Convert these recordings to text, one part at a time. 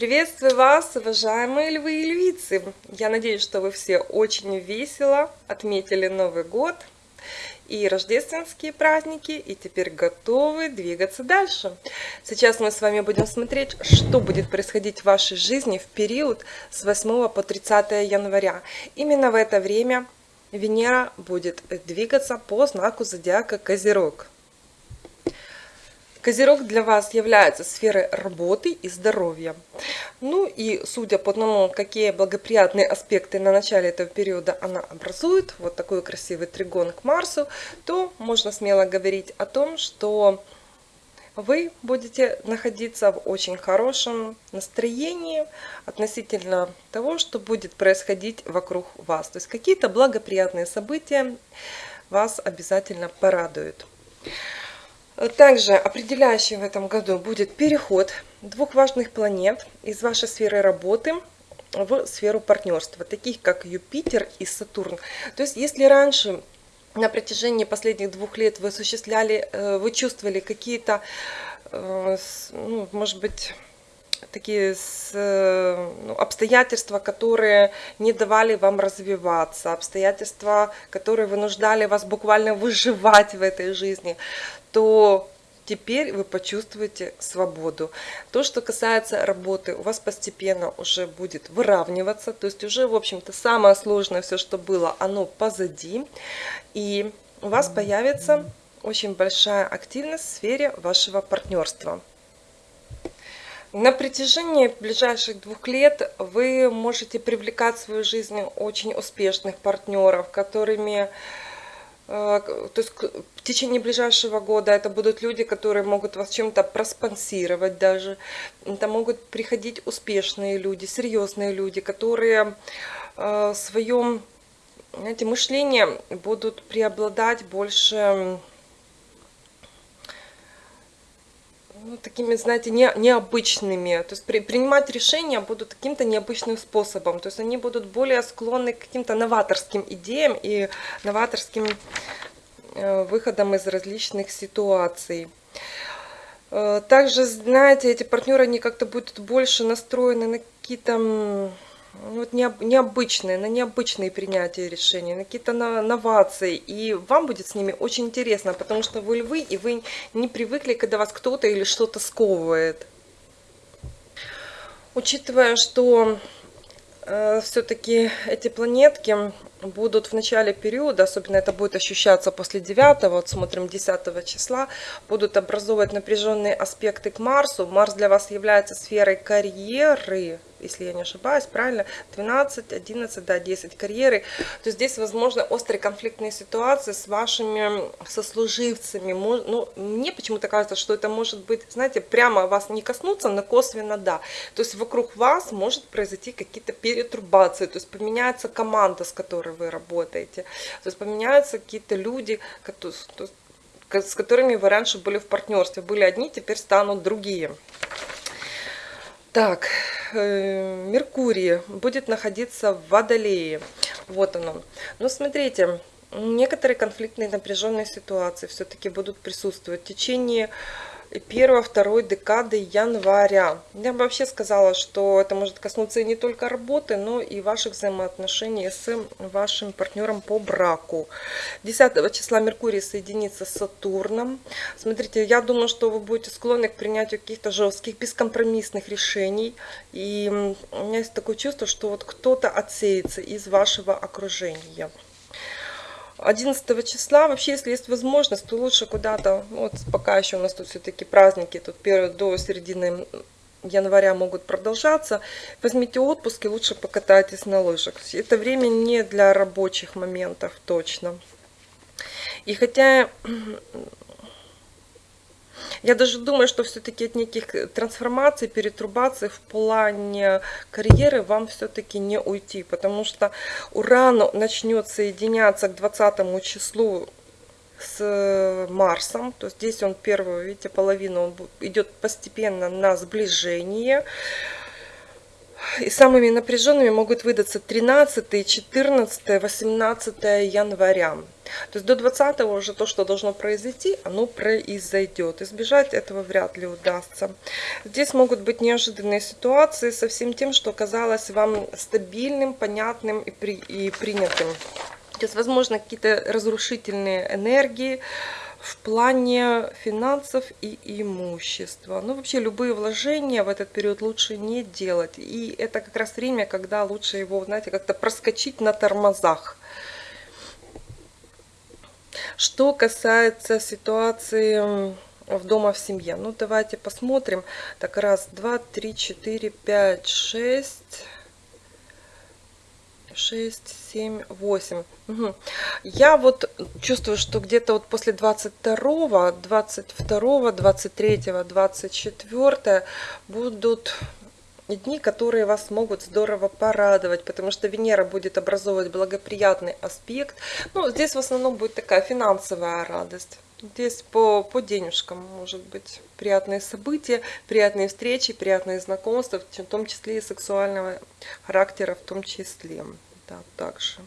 Приветствую вас, уважаемые львы и львицы! Я надеюсь, что вы все очень весело отметили Новый год и рождественские праздники, и теперь готовы двигаться дальше. Сейчас мы с вами будем смотреть, что будет происходить в вашей жизни в период с 8 по 30 января. Именно в это время Венера будет двигаться по знаку зодиака Козерог. Козерог для вас является сферой работы и здоровья. Ну и судя по тому, какие благоприятные аспекты на начале этого периода она образует, вот такой красивый тригон к Марсу, то можно смело говорить о том, что вы будете находиться в очень хорошем настроении относительно того, что будет происходить вокруг вас. То есть какие-то благоприятные события вас обязательно порадуют. Также определяющий в этом году будет переход двух важных планет из вашей сферы работы в сферу партнерства, таких как Юпитер и Сатурн. То есть если раньше на протяжении последних двух лет вы осуществляли, э, вы чувствовали какие-то, э, ну, может быть, такие э, ну, обстоятельства, которые не давали вам развиваться, обстоятельства, которые вынуждали вас буквально выживать в этой жизни, то теперь вы почувствуете свободу. То, что касается работы, у вас постепенно уже будет выравниваться, то есть уже, в общем-то, самое сложное, все, что было, оно позади, и у вас появится очень большая активность в сфере вашего партнерства. На протяжении ближайших двух лет вы можете привлекать в свою жизнь очень успешных партнеров, которыми э, то есть в течение ближайшего года это будут люди, которые могут вас чем-то проспонсировать даже. Это могут приходить успешные люди, серьезные люди, которые э, в своем знаете, мышлении будут преобладать больше ну, такими, знаете, не, необычными. То есть при, принимать решения будут каким-то необычным способом. То есть они будут более склонны к каким-то новаторским идеям и новаторским э, выходам из различных ситуаций. Э, также, знаете, эти партнеры, они как-то будут больше настроены на какие-то вот необычные, на необычные принятия решений, на какие-то новации. И вам будет с ними очень интересно, потому что вы львы, и вы не привыкли, когда вас кто-то или что-то сковывает. Учитывая, что э, все-таки эти планетки будут в начале периода, особенно это будет ощущаться после 9, вот смотрим 10 числа, будут образовывать напряженные аспекты к Марсу. Марс для вас является сферой карьеры, если я не ошибаюсь, правильно, 12, 11, да, 10 карьеры, то здесь, возможно, острые конфликтные ситуации с вашими сослуживцами. Ну, мне почему-то кажется, что это может быть, знаете, прямо вас не коснуться, но косвенно да. То есть вокруг вас может произойти какие-то перетрубации, то есть поменяется команда, с которой вы работаете, то есть поменяются какие-то люди, с которыми вы раньше были в партнерстве. Были одни, теперь станут другие. Так, э, Меркурий будет находиться в Водолее. Вот оно. Но смотрите, некоторые конфликтные напряженные ситуации все-таки будут присутствовать в течение первой-второй декады января. Я бы вообще сказала, что это может коснуться и не только работы, но и ваших взаимоотношений с вашим партнером по браку. 10 числа Меркурий соединится с Сатурном. Смотрите, я думаю, что вы будете склонны к принятию каких-то жестких, бескомпромиссных решений. И у меня есть такое чувство, что вот кто-то отсеется из вашего окружения. 11 числа, вообще, если есть возможность, то лучше куда-то, вот пока еще у нас тут все-таки праздники, тут первые до середины января могут продолжаться, возьмите отпуск и лучше покатайтесь на лыжах. Это время не для рабочих моментов точно. И хотя я даже думаю, что все-таки от неких трансформаций, перетрубаций в плане карьеры вам все-таки не уйти, потому что Уран начнет соединяться к 20 числу с Марсом, то здесь он первую, видите, половину он идет постепенно на сближение. И самыми напряженными могут выдаться 13, 14, 18 января. То есть до 20 уже то, что должно произойти, оно произойдет. Избежать этого вряд ли удастся. Здесь могут быть неожиданные ситуации со всем тем, что казалось вам стабильным, понятным и, при, и принятым. То есть, возможно, какие-то разрушительные энергии, в плане финансов и имущества. Ну, вообще, любые вложения в этот период лучше не делать. И это как раз время, когда лучше его, знаете, как-то проскочить на тормозах. Что касается ситуации в дома в семье. Ну, давайте посмотрим. Так, раз, два, три, четыре, пять, шесть... 6, 7, 8. Угу. Я вот чувствую, что где-то вот после 22, 22, 23, 24 будут дни, которые вас могут здорово порадовать, потому что Венера будет образовывать благоприятный аспект. Ну, здесь в основном будет такая финансовая радость. Здесь по, по денежкам может быть приятные события, приятные встречи, приятные знакомства, в том числе и сексуального характера в том числе. Да, также.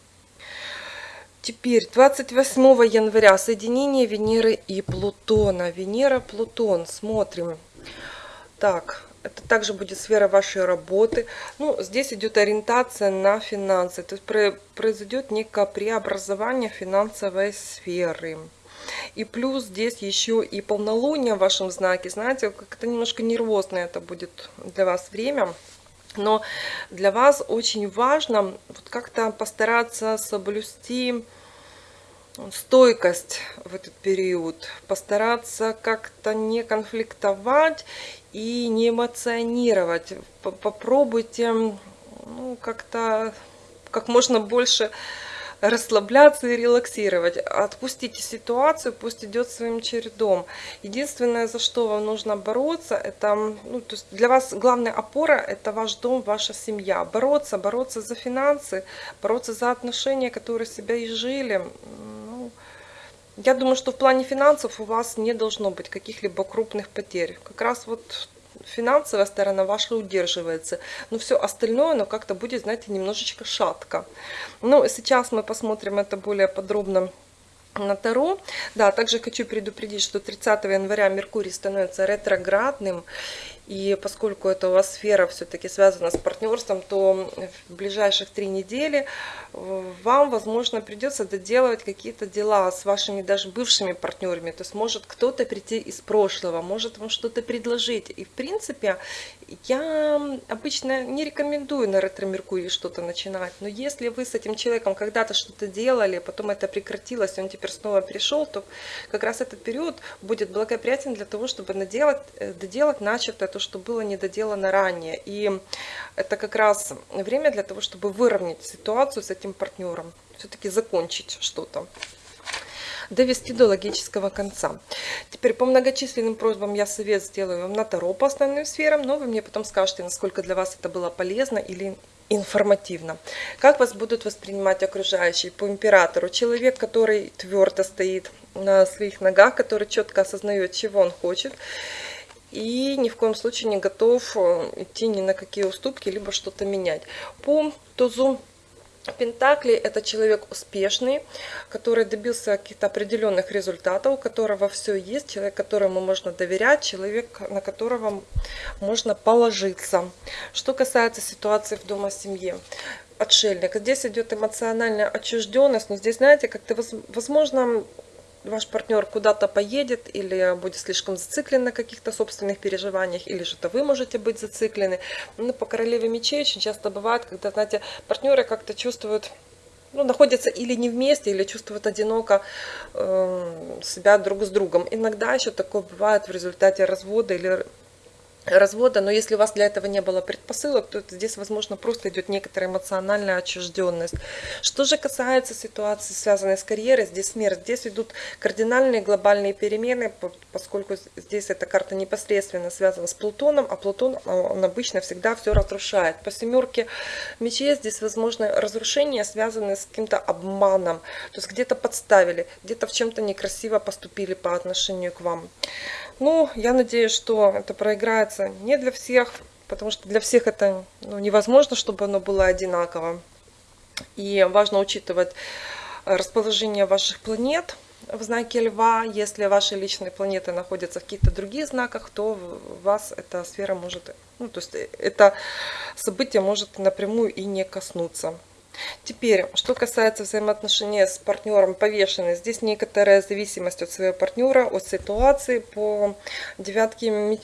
Теперь 28 января соединение Венеры и Плутона. Венера-Плутон. Смотрим. Так, это также будет сфера вашей работы. Ну, здесь идет ориентация на финансы. То есть произойдет некое преобразование финансовой сферы. И плюс здесь еще и полнолуние в вашем знаке. Знаете, как-то немножко нервозное это будет для вас время. Но для вас очень важно вот как-то постараться соблюсти стойкость в этот период, постараться как-то не конфликтовать и не эмоционировать. Попробуйте ну, как-то как можно больше расслабляться и релаксировать. Отпустите ситуацию, пусть идет своим чередом. Единственное, за что вам нужно бороться, это ну, то есть для вас главная опора – это ваш дом, ваша семья. Бороться, бороться за финансы, бороться за отношения, которые себя и жили. Я думаю, что в плане финансов у вас не должно быть каких-либо крупных потерь. Как раз вот финансовая сторона ваша удерживается, но все остальное, оно как-то будет, знаете, немножечко шатко. Ну, сейчас мы посмотрим это более подробно на Таро. Да, также хочу предупредить, что 30 января Меркурий становится ретроградным, и поскольку это у вас сфера все-таки связана с партнерством, то в ближайших три недели э, вам, возможно, придется доделывать какие-то дела с вашими даже бывшими партнерами. То есть может кто-то прийти из прошлого, может вам что-то предложить. И в принципе я обычно не рекомендую на ретро-меркурии что-то начинать. Но если вы с этим человеком когда-то что-то делали, потом это прекратилось, он теперь снова пришел, то как раз этот период будет благоприятен для того, чтобы наделать, э, доделать начатое то, что было недоделано ранее. И это как раз время для того, чтобы выровнять ситуацию с этим партнером, все-таки закончить что-то довести до логического конца. Теперь по многочисленным просьбам я совет сделаю вам на Таро по основным сферам, но вы мне потом скажете, насколько для вас это было полезно или информативно. Как вас будут воспринимать окружающие по императору? Человек, который твердо стоит на своих ногах, который четко осознает, чего он хочет, и ни в коем случае не готов э, идти ни на какие уступки, либо что-то менять. По тузу Пентакли – это человек успешный, который добился каких-то определенных результатов, у которого все есть, человек, которому можно доверять, человек, на которого можно положиться. Что касается ситуации в дома семье, отшельник. Здесь идет эмоциональная отчужденность, но здесь, знаете, как-то, возможно, ваш партнер куда-то поедет или будет слишком зациклен на каких-то собственных переживаниях, или же-то вы можете быть зациклены. Ну, по королеве мечей очень часто бывает, когда, знаете, партнеры как-то чувствуют ну, находятся или не вместе, или чувствуют одиноко э, себя друг с другом. Иногда еще такое бывает в результате развода или развода, но если у вас для этого не было предпосылок, то здесь, возможно, просто идет некоторая эмоциональная отчужденность. Что же касается ситуации, связанной с карьерой, здесь смерть, здесь идут кардинальные глобальные перемены, поскольку здесь эта карта непосредственно связана с Плутоном, а Плутон, он обычно всегда все разрушает. По семерке мечей здесь, возможно, разрушения, связанные с каким-то обманом, то есть где-то подставили, где-то в чем-то некрасиво поступили по отношению к вам. Ну, я надеюсь, что это проиграется не для всех, потому что для всех это ну, невозможно, чтобы оно было одинаково. И важно учитывать расположение ваших планет в знаке Льва. Если ваши личные планеты находятся в каких-то других знаках, то вас эта сфера может, ну, то есть это событие может напрямую и не коснуться. Теперь, что касается взаимоотношений с партнером повешенный, здесь некоторая зависимость от своего партнера, от ситуации. По девятке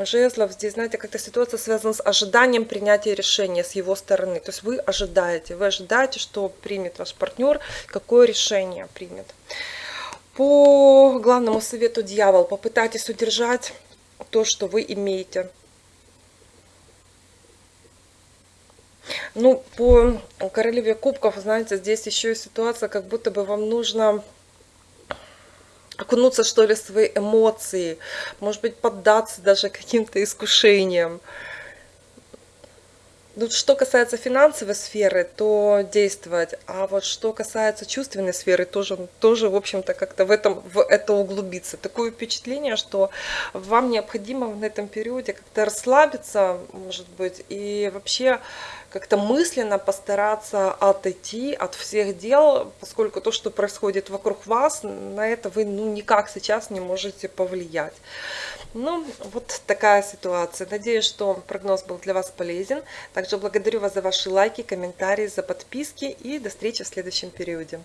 жезлов здесь, знаете, как-то ситуация связана с ожиданием принятия решения с его стороны. То есть вы ожидаете, вы ожидаете, что примет ваш партнер, какое решение примет. По главному совету дьявол, попытайтесь удержать то, что вы имеете. Ну, по королеве кубков, знаете, здесь еще и ситуация, как будто бы вам нужно окунуться, что ли, в свои эмоции, может быть, поддаться даже каким-то искушениям. Ну, что касается финансовой сферы, то действовать. А вот что касается чувственной сферы, тоже, тоже в общем-то, как-то в, этом, в это углубиться. Такое впечатление, что вам необходимо в этом периоде как-то расслабиться, может быть, и вообще как-то мысленно постараться отойти от всех дел, поскольку то, что происходит вокруг вас, на это вы ну, никак сейчас не можете повлиять. Ну, вот такая ситуация. Надеюсь, что прогноз был для вас полезен. Также благодарю вас за ваши лайки, комментарии, за подписки и до встречи в следующем периоде.